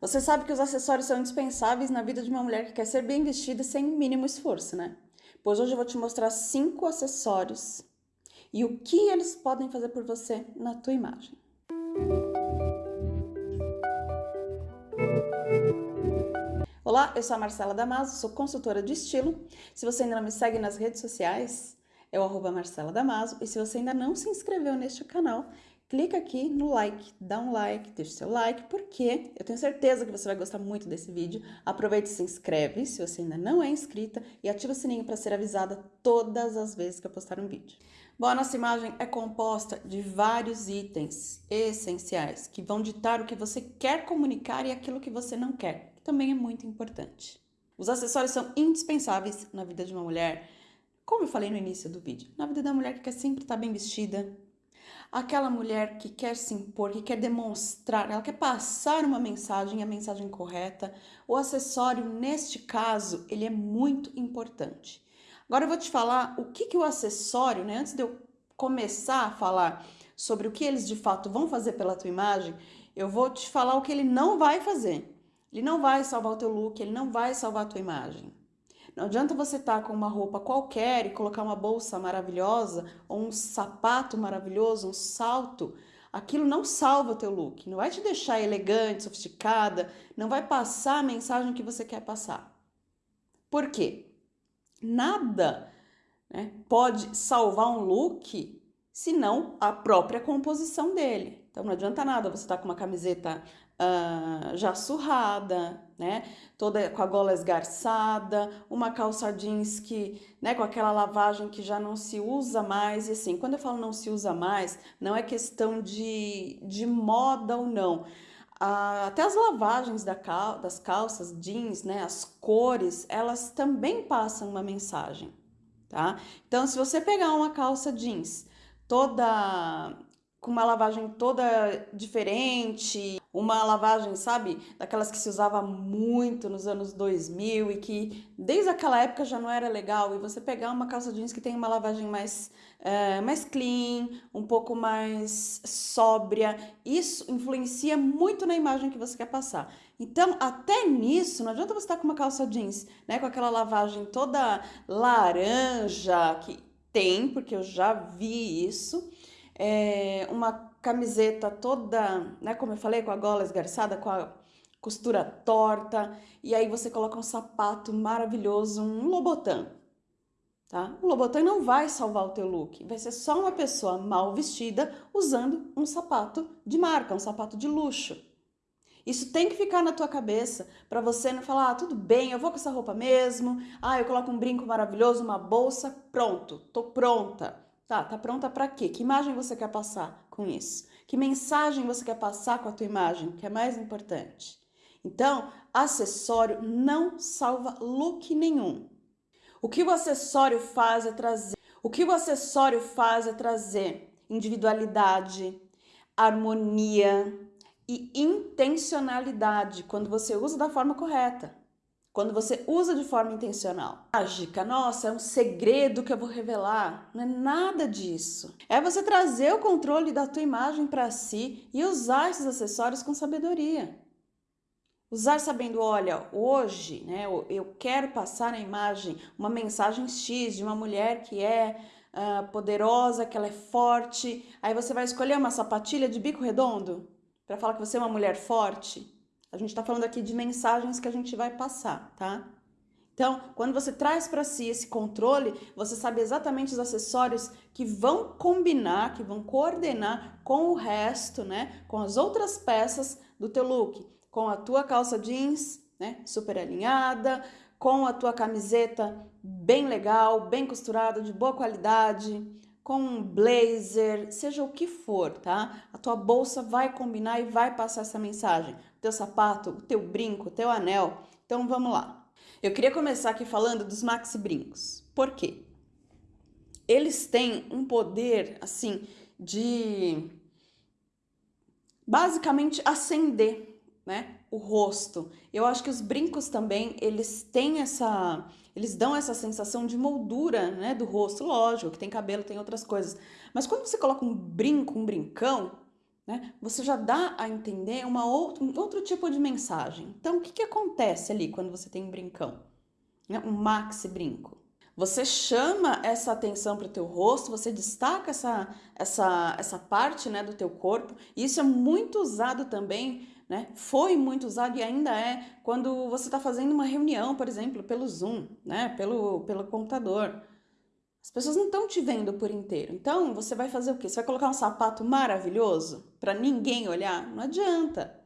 Você sabe que os acessórios são indispensáveis na vida de uma mulher que quer ser bem vestida sem o mínimo esforço, né? Pois hoje eu vou te mostrar cinco acessórios e o que eles podem fazer por você na tua imagem. Olá, eu sou a Marcela Damaso, sou consultora de estilo. Se você ainda não me segue nas redes sociais, é o arroba Marcela Damaso. E se você ainda não se inscreveu neste canal, clica aqui no like, dá um like, deixa seu like, porque eu tenho certeza que você vai gostar muito desse vídeo. Aproveita e se inscreve se você ainda não é inscrita e ativa o sininho para ser avisada todas as vezes que eu postar um vídeo. Bom, a nossa imagem é composta de vários itens essenciais que vão ditar o que você quer comunicar e aquilo que você não quer, que também é muito importante. Os acessórios são indispensáveis na vida de uma mulher, como eu falei no início do vídeo, na vida da mulher que quer sempre estar bem vestida, aquela mulher que quer se impor, que quer demonstrar, ela quer passar uma mensagem, a mensagem correta. O acessório, neste caso, ele é muito importante. Agora eu vou te falar o que, que o acessório, né? Antes de eu começar a falar sobre o que eles de fato vão fazer pela tua imagem, eu vou te falar o que ele não vai fazer. Ele não vai salvar o teu look, ele não vai salvar a tua imagem. Não adianta você estar tá com uma roupa qualquer e colocar uma bolsa maravilhosa ou um sapato maravilhoso, um salto. Aquilo não salva o teu look, não vai te deixar elegante, sofisticada, não vai passar a mensagem que você quer passar. Por quê? Nada né, pode salvar um look senão a própria composição dele. Então não adianta nada você estar tá com uma camiseta uh, já surrada, né? Toda com a gola esgarçada, uma calça jeans que, né, com aquela lavagem que já não se usa mais. E assim, quando eu falo não se usa mais, não é questão de, de moda ou não. Até as lavagens da cal das calças jeans, né, as cores, elas também passam uma mensagem, tá? Então, se você pegar uma calça jeans toda com uma lavagem toda diferente, uma lavagem, sabe, daquelas que se usava muito nos anos 2000 e que desde aquela época já não era legal, e você pegar uma calça jeans que tem uma lavagem mais, é, mais clean, um pouco mais sóbria, isso influencia muito na imagem que você quer passar. Então, até nisso, não adianta você estar com uma calça jeans, né, com aquela lavagem toda laranja, que tem, porque eu já vi isso, é, uma camiseta toda, né, como eu falei, com a gola esgarçada, com a costura torta, e aí você coloca um sapato maravilhoso, um Lobotan, tá? O Lobotan não vai salvar o teu look, vai ser só uma pessoa mal vestida usando um sapato de marca, um sapato de luxo. Isso tem que ficar na tua cabeça para você não falar, ah, tudo bem, eu vou com essa roupa mesmo, ah, eu coloco um brinco maravilhoso, uma bolsa, pronto, tô pronta. Tá, tá pronta para quê? Que imagem você quer passar com isso? Que mensagem você quer passar com a tua imagem, que é mais importante? Então, acessório não salva look nenhum. O que o acessório faz é trazer, o que o acessório faz é trazer individualidade, harmonia e intencionalidade quando você usa da forma correta. Quando você usa de forma intencional. Mágica, nossa, é um segredo que eu vou revelar. Não é nada disso. É você trazer o controle da tua imagem para si e usar esses acessórios com sabedoria. Usar sabendo, olha, hoje, né, eu quero passar na imagem uma mensagem X de uma mulher que é uh, poderosa, que ela é forte. Aí você vai escolher uma sapatilha de bico redondo para falar que você é uma mulher forte. A gente está falando aqui de mensagens que a gente vai passar, tá? Então, quando você traz para si esse controle, você sabe exatamente os acessórios que vão combinar, que vão coordenar com o resto, né? Com as outras peças do teu look. Com a tua calça jeans, né? Super alinhada, com a tua camiseta bem legal, bem costurada, de boa qualidade, com um blazer, seja o que for, tá? A tua bolsa vai combinar e vai passar essa mensagem. O teu sapato, o teu brinco, o teu anel. Então vamos lá. Eu queria começar aqui falando dos maxi brincos. Por quê? Eles têm um poder, assim, de basicamente acender, né? o rosto. Eu acho que os brincos também, eles têm essa, eles dão essa sensação de moldura, né, do rosto, lógico, que tem cabelo, tem outras coisas. Mas quando você coloca um brinco, um brincão, né, você já dá a entender uma outro, um outro tipo de mensagem. Então, o que, que acontece ali quando você tem um brincão? Né, um maxi brinco. Você chama essa atenção para o teu rosto, você destaca essa, essa, essa parte né, do teu corpo. E isso é muito usado também, né? Foi muito usado e ainda é quando você está fazendo uma reunião, por exemplo, pelo Zoom, né? Pelo, pelo computador. As pessoas não estão te vendo por inteiro. Então, você vai fazer o quê? Você vai colocar um sapato maravilhoso para ninguém olhar? Não adianta.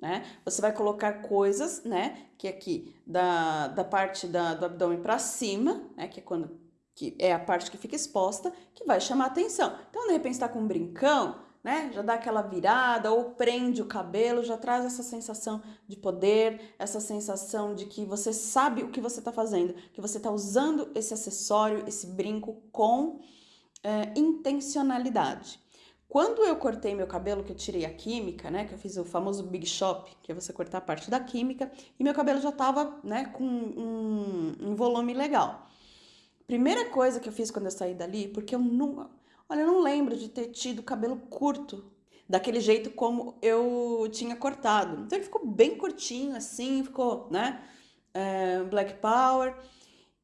Né? Você vai colocar coisas, né? Que aqui da, da parte da, do abdômen para cima, né? Que é quando que é a parte que fica exposta, que vai chamar atenção. Então, de repente, está com um brincão, né? Já dá aquela virada ou prende o cabelo, já traz essa sensação de poder, essa sensação de que você sabe o que você está fazendo, que você está usando esse acessório, esse brinco com é, intencionalidade. Quando eu cortei meu cabelo, que eu tirei a química, né, que eu fiz o famoso Big Shop, que é você cortar a parte da química, e meu cabelo já tava, né, com um, um volume legal. Primeira coisa que eu fiz quando eu saí dali, porque eu não, olha, eu não lembro de ter tido cabelo curto, daquele jeito como eu tinha cortado. Então ele ficou bem curtinho assim, ficou, né, é, Black Power.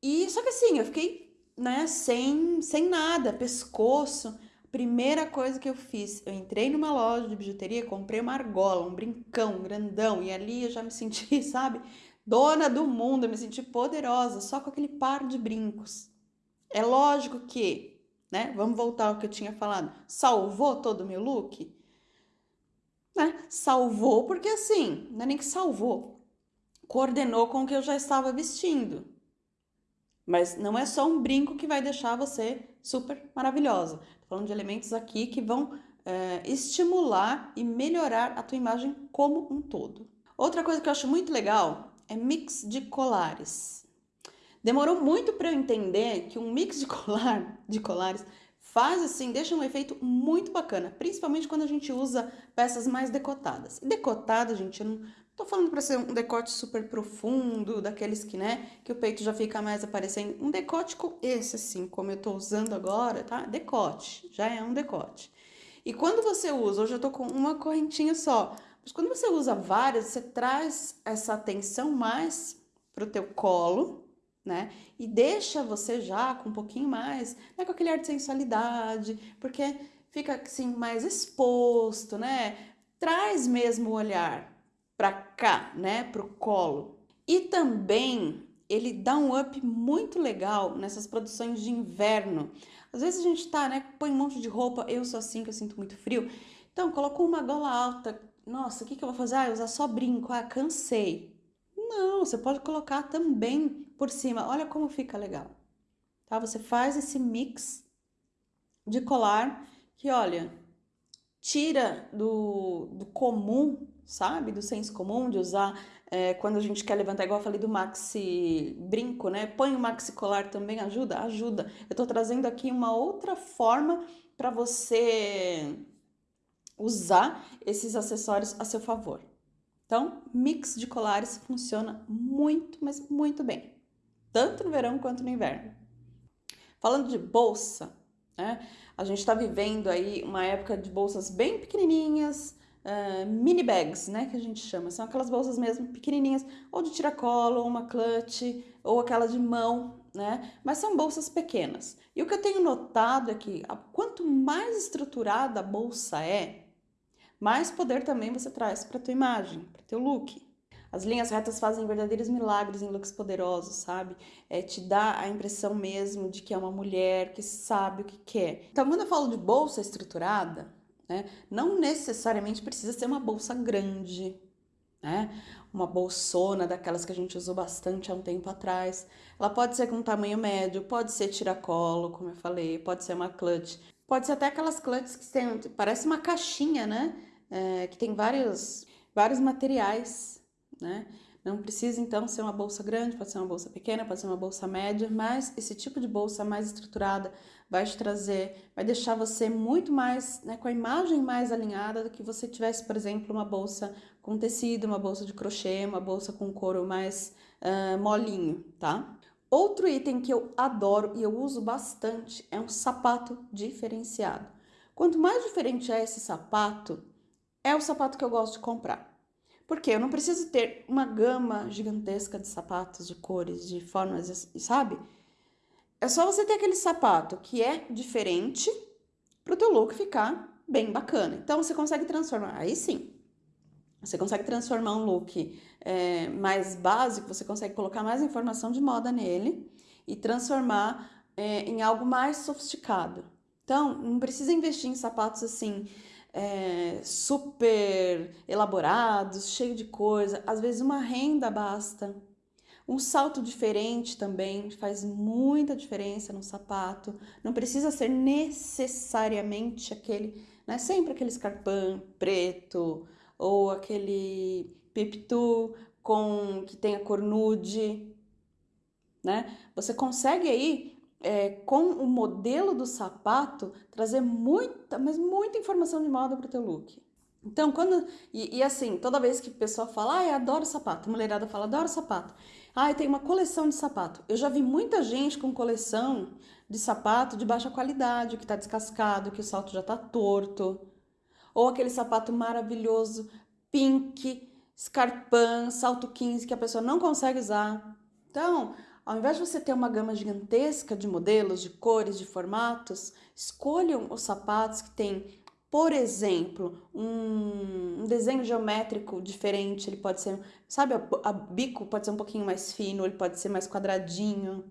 E só que assim, eu fiquei, né, sem, sem nada, pescoço. Primeira coisa que eu fiz, eu entrei numa loja de bijuteria, comprei uma argola, um brincão grandão, e ali eu já me senti, sabe, dona do mundo, eu me senti poderosa, só com aquele par de brincos. É lógico que, né, vamos voltar ao que eu tinha falado, salvou todo o meu look? Né? Salvou porque assim, não é nem que salvou, coordenou com o que eu já estava vestindo. Mas não é só um brinco que vai deixar você super maravilhosa falando de elementos aqui que vão é, estimular e melhorar a tua imagem como um todo. Outra coisa que eu acho muito legal é mix de colares. Demorou muito para eu entender que um mix de colar, de colares, faz assim, deixa um efeito muito bacana, principalmente quando a gente usa peças mais decotadas. E decotada, gente, eu não tô falando para ser um decote super profundo, daqueles que, né, que o peito já fica mais aparecendo. Um decote com esse assim, como eu tô usando agora, tá? Decote, já é um decote. E quando você usa, hoje eu tô com uma correntinha só, mas quando você usa várias, você traz essa atenção mais pro teu colo, né? E deixa você já com um pouquinho mais, né, com aquele ar de sensualidade, porque fica assim mais exposto, né? Traz mesmo o olhar para cá, né, pro colo. E também ele dá um up muito legal nessas produções de inverno. Às vezes a gente tá, né, põe um monte de roupa, eu sou assim que eu sinto muito frio. Então, colocou uma gola alta. Nossa, o que, que eu vou fazer? Ah, usar só brinco. Ah, cansei. Não, você pode colocar também por cima. Olha como fica legal. Tá? Você faz esse mix de colar que, olha, tira do, do comum, sabe? Do senso comum de usar é, quando a gente quer levantar, igual eu falei do maxi brinco, né? Põe o maxi colar também, ajuda? Ajuda. Eu tô trazendo aqui uma outra forma para você usar esses acessórios a seu favor. Então, mix de colares funciona muito, mas muito bem, tanto no verão quanto no inverno. Falando de bolsa, né? A gente está vivendo aí uma época de bolsas bem pequenininhas, uh, mini bags, né, que a gente chama. São aquelas bolsas mesmo pequenininhas, ou de tiracolo, ou uma clutch, ou aquela de mão, né? Mas são bolsas pequenas. E o que eu tenho notado é que quanto mais estruturada a bolsa é, mais poder também você traz para tua imagem, para teu look. As linhas retas fazem verdadeiros milagres em looks poderosos, sabe? É, te dá a impressão mesmo de que é uma mulher que sabe o que quer. Então, quando eu falo de bolsa estruturada, né, não necessariamente precisa ser uma bolsa grande, né? Uma bolsona daquelas que a gente usou bastante há um tempo atrás. Ela pode ser com tamanho médio, pode ser tiracolo, como eu falei, pode ser uma clutch. Pode ser até aquelas clutches que tem, parece uma caixinha, né? É, que tem vários, vários materiais, né? Não precisa então ser uma bolsa grande, pode ser uma bolsa pequena, pode ser uma bolsa média, mas esse tipo de bolsa mais estruturada vai te trazer, vai deixar você muito mais, né, com a imagem mais alinhada do que você tivesse, por exemplo, uma bolsa com tecido, uma bolsa de crochê, uma bolsa com couro mais uh, molinho, tá? Outro item que eu adoro e eu uso bastante é um sapato diferenciado. Quanto mais diferente é esse sapato, é o sapato que eu gosto de comprar. Porque eu não preciso ter uma gama gigantesca de sapatos, de cores, de formas, sabe? É só você ter aquele sapato que é diferente para o teu look ficar bem bacana. Então você consegue transformar, aí sim, você consegue transformar um look é, mais básico, você consegue colocar mais informação de moda nele e transformar é, em algo mais sofisticado. Então, não precisa investir em sapatos assim é, super elaborados, cheio de coisa. Às vezes uma renda basta. Um salto diferente também faz muita diferença no sapato. Não precisa ser necessariamente aquele, né? Sempre aquele escarpão preto ou aquele pipitu com que tem a cor nude, né? Você consegue aí é, com o modelo do sapato, trazer muita, mas muita informação de moda para o teu look. Então, quando. E, e, assim, toda vez que a pessoa fala, ah, eu adoro sapato, a mulherada fala, adoro sapato. Ah, eu tenho uma coleção de sapato. Eu já vi muita gente com coleção de sapato de baixa qualidade, que está descascado, que o salto já está torto. Ou aquele sapato maravilhoso, pink, scarpan, salto 15, que a pessoa não consegue usar. Então, ao invés de você ter uma gama gigantesca de modelos, de cores, de formatos, escolham os sapatos que têm, por exemplo, um, desenho geométrico diferente. Ele pode ser, sabe, a, a bico pode ser um pouquinho mais fino, ele pode ser mais quadradinho.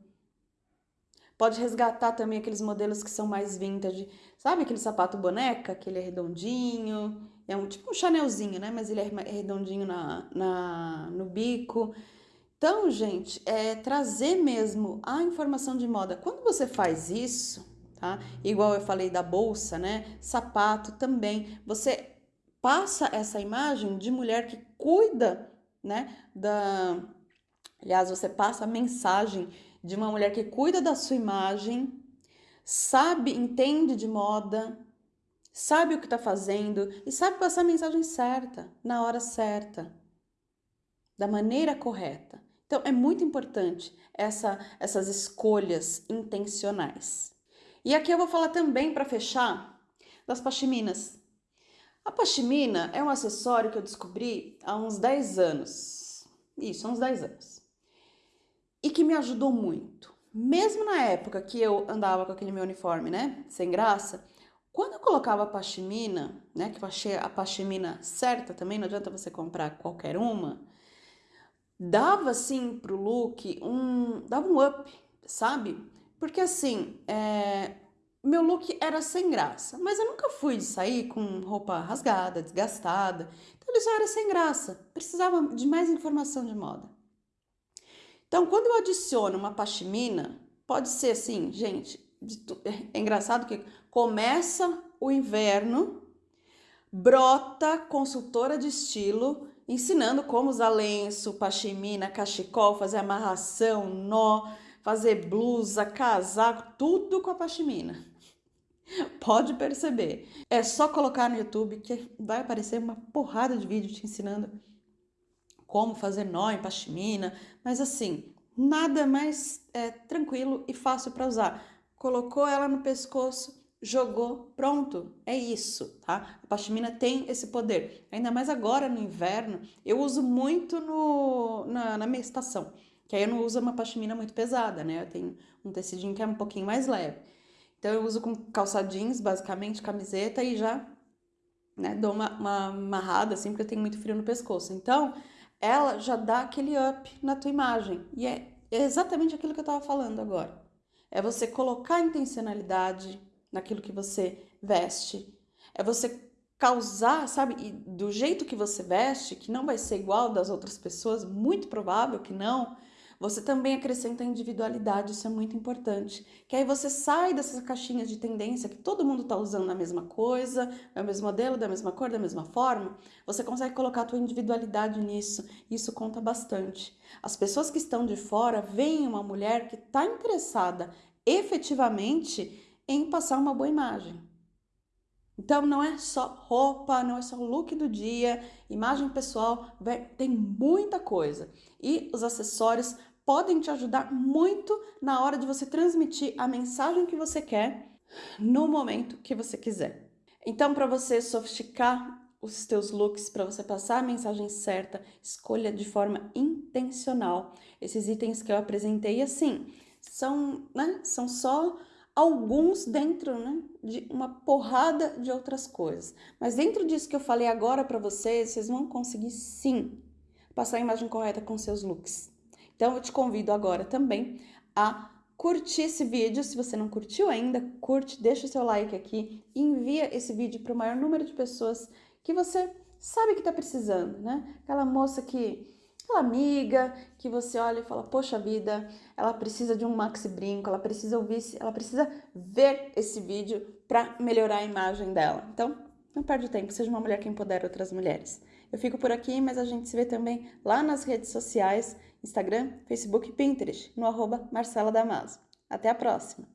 Pode resgatar também aqueles modelos que são mais vintage. Sabe aquele sapato boneca, que ele é redondinho? É um tipo um chanelzinho, né? Mas ele é redondinho na, na, no bico. Então, gente, é trazer mesmo a informação de moda. Quando você faz isso, tá? Igual eu falei da bolsa, né? Sapato também. Você passa essa imagem de mulher que cuida, né? Da. Aliás, você passa a mensagem de uma mulher que cuida da sua imagem, sabe, entende de moda, sabe o que está fazendo e sabe passar a mensagem certa, na hora certa, da maneira correta. Então, é muito importante essa, essas escolhas intencionais. E aqui eu vou falar também, para fechar, das pashminas. A pashmina é um acessório que eu descobri há uns 10 anos. Isso, há uns 10 anos. E que me ajudou muito. Mesmo na época que eu andava com aquele meu uniforme, né, sem graça, quando eu colocava a pashmina, né, que eu achei a pashmina certa também, não adianta você comprar qualquer uma, dava assim pro look um dava um up, sabe? Porque assim, é, meu look era sem graça, mas eu nunca fui de sair com roupa rasgada, desgastada. Então ele só era sem graça, precisava de mais informação de moda. Então, quando eu adiciono uma pashmina, pode ser assim, gente, é engraçado que começa o inverno, brota consultora de estilo ensinando como usar lenço, pashmina, cachecol, fazer amarração, nó, fazer blusa, casaco, tudo com a pashmina. Pode perceber. É só colocar no YouTube que vai aparecer uma porrada de vídeo te ensinando como fazer nó em pashmina, mas assim, nada mais é, tranquilo e fácil para usar. Colocou ela no pescoço, jogou, pronto, é isso, tá? A pashmina tem esse poder. Ainda mais agora no inverno, eu uso muito no, na, na minha estação, que aí eu não uso uma pashmina muito pesada, né? Eu tenho um tecidinho que é um pouquinho mais leve. Então eu uso com calça jeans, basicamente, camiseta e já né, dou uma, uma amarrada assim, porque eu tenho muito frio no pescoço. Então, ela já dá aquele up na tua imagem. E é exatamente aquilo que eu tava falando agora. É você colocar intencionalidade, naquilo que você veste. É você causar, sabe, e do jeito que você veste, que não vai ser igual das outras pessoas, muito provável que não, você também acrescenta individualidade, isso é muito importante. Que aí você sai dessas caixinhas de tendência que todo mundo está usando a mesma coisa, é o mesmo modelo, da mesma cor, da mesma forma. Você consegue colocar a tua individualidade nisso, isso conta bastante. As pessoas que estão de fora veem uma mulher que está interessada efetivamente em passar uma boa imagem. Então não é só roupa, não é só look do dia, imagem pessoal, tem muita coisa. E os acessórios podem te ajudar muito na hora de você transmitir a mensagem que você quer no momento que você quiser. Então, para você sofisticar os teus looks para você passar a mensagem certa, escolha de forma intencional. Esses itens que eu apresentei assim, são, né, são só alguns dentro né, de uma porrada de outras coisas. Mas dentro disso que eu falei agora para vocês, vocês vão conseguir sim passar a imagem correta com seus looks. Então eu te convido agora também a curtir esse vídeo. Se você não curtiu ainda, curte, deixa o seu like aqui e envia esse vídeo para o maior número de pessoas que você sabe que está precisando, né? Aquela moça que aquela amiga que você olha e fala, poxa vida, ela precisa de um maxi brinco, ela precisa ouvir, ela precisa ver esse vídeo para melhorar a imagem dela. Então, não perde tempo, seja uma mulher que empodera outras mulheres. Eu fico por aqui, mas a gente se vê também lá nas redes sociais, Instagram, Facebook e Pinterest, no arroba Marcela Damaso. Até a próxima!